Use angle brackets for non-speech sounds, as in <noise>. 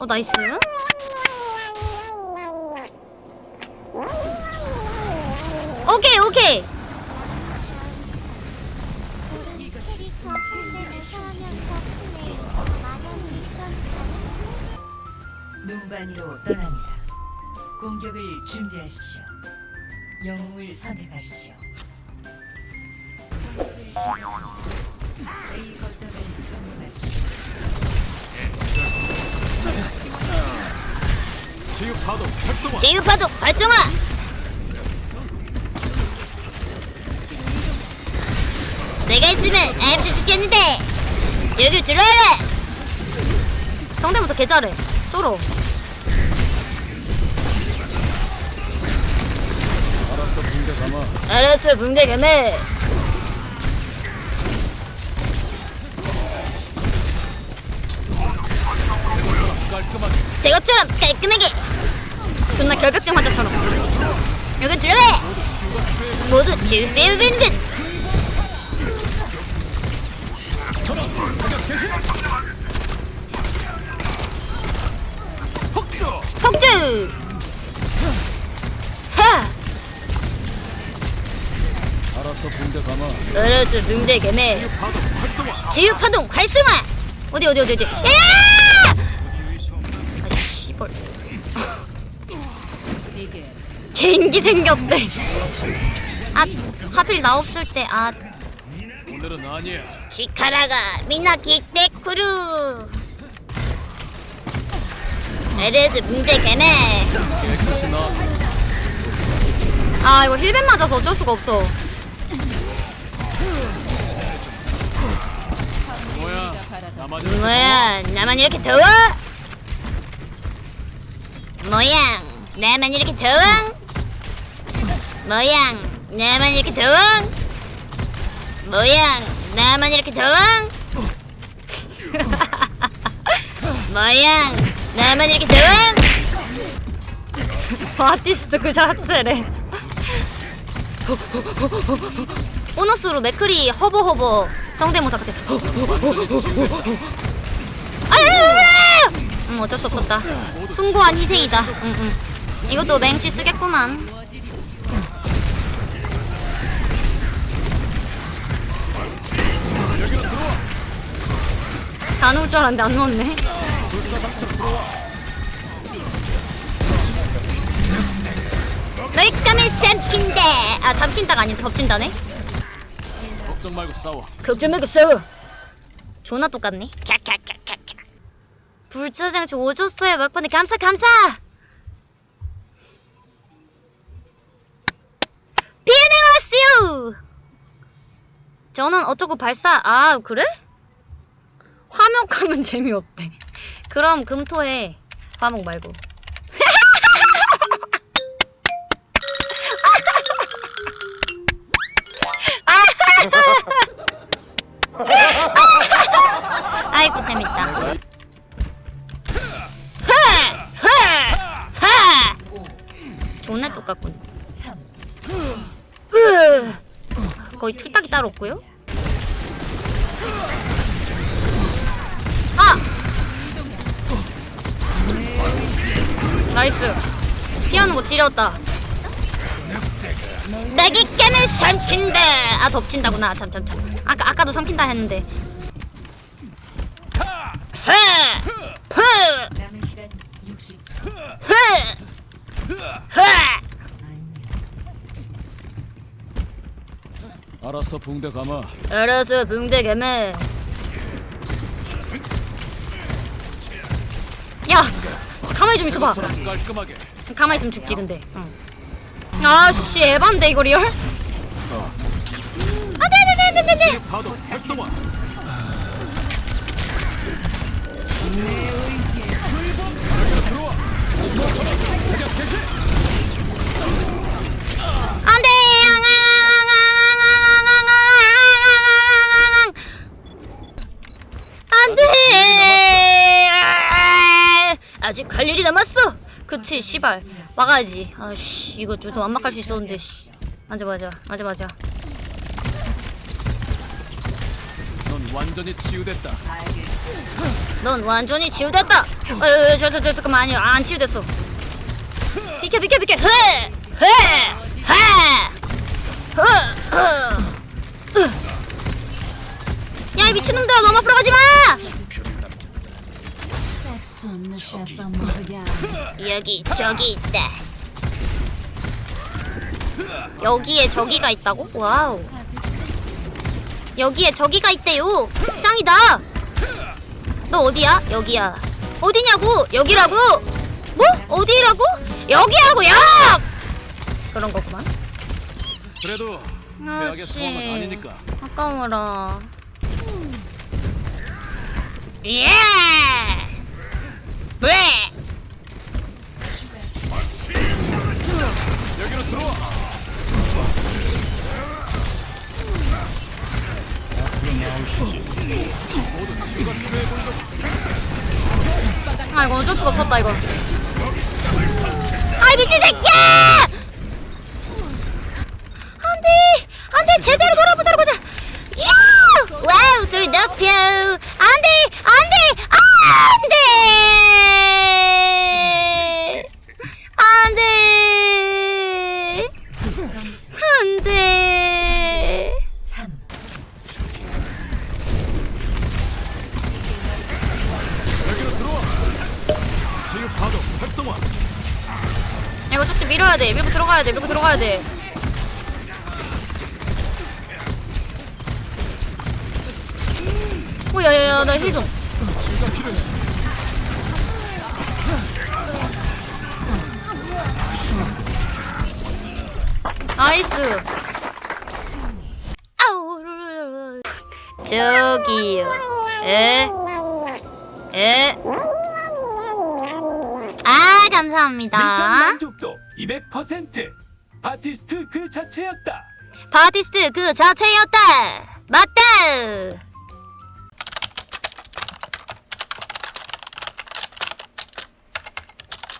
어 나이스 오케이 오케이 눈반이로 떠납니다. 공격을 준비하십시오. 영웅을 선택하십시오. 제휴파도 발성화! 내가 있으면 아무도 죽겠는데! 여기 들어와라! 성대모사 개 잘해. 쫄어. 알았어 붕대 감아. 알았어 붕대 깔끔하게. 제것처럼 깔끔하게 존나 결벽증 환자처럼. 여기 들어와 모두 질병 듯 폭주! 하! 알았어 붕대 감아. 알았어 붕대 개매 파동 활성화. 제휴 파동 활성화! 어디 어디 어디 어디? 야! 아 개인기 생겼대. 아 하필 나 없을 때 아. 오늘은 아니야. 시카라가 미나 기대쿠루. 에레스 붕대 개네. 깨끗이 나. 아 이거 힐벤 맞아서 어쩔 수가 없어. 뭐야? 뭐야? 나만 이렇게 더워? 모양 나만 이렇게 더워? 모양 나만 이렇게 더워? 모양 나만 이렇게 더워? <laughs> 모양 나만 이렇게 더워? <laughs> 아티스트 그 자체래 보너스로 맥크리 허버허버 성대모사 같이 아야야야! 음 어쩔 수 없었다 숭고한 희생이다 응, 응. 이것도 맹취 쓰겠구만 다 넣을 줄 알았는데 안 넣었네. 까면 삼킨다 아 삼킨다가 아닌데 덮친다네? 걱정 말고 싸워. 걱정 말고 싸워. 존나 똑같네. 캬캬캬캬캬. 불짜장 저 오줬어요 막판에 감사 감사! 비엔에 왔어요! 저는 어쩌고 발사 아 그래? 화목하면 <laughs> 재미없대. 그럼 금토해 화목 말고. <laughs> 아이고 재밌다! 존나 똑같군. 3, 으. 거의 틀딱이 따로 없고요 나이스 피하는 거 지렸다 내기 깨면 삼킨다 아 덮친다구나 참 참참 아까 아까도 삼킨다 했는데 흐! 흐! 남은 시간 60초. 흐! 흐! 알았어 붕대 감아 알았어 붕대 개매 야 가만히 좀 있어봐. 가만히 있으면 죽지 근데. 응. 아씨 에반데 이거 real? 어. 안돼 안돼 안돼 안돼 파동 활성화. 공격 개시 그치 씨발 막아야지 아씨 이거 좀 완막할 수 있었는데 씨 맞아 맞아 맞아 맞아 넌 완전히 치유됐다. 넌 완전히 치유됐다. 어, 어, 저, 저, 저, 잠깐만 아니요, 안 치유됐어. 비켜, 비켜, 비켜. 헤, 헤, 헤. 흐, 흐, 으. 야, 이 미친놈들아, 너무 앞으로 가지 마. 여기 저기 있다. 여기에 저기가 있다고? 와우. 여기에 저기가 있대요. 짱이다. 너 어디야? 여기야. 어디냐고? 여기라고? 뭐? 어디라고? 여기라고 요 그런 거구만. 그래도 아씨. 아까워라. 예! 왜? 여기로 들어와. 아 이거 어쩔 수가 없었다 이거. 아이 미친 새끼야! 안돼! 안돼! 제대로 돌아보자 보자! 야! 와우 소리 높여 밀어야 돼 밀고 들어가야 돼 밀고 들어가야 돼 오야야야 나 힐좀. 나이스. 저기요. 에? 에? 아, 미션 감사합니다. 만족도 200% 바티스트 그 자체였다. 바티스트 그 자체였다. 맞다.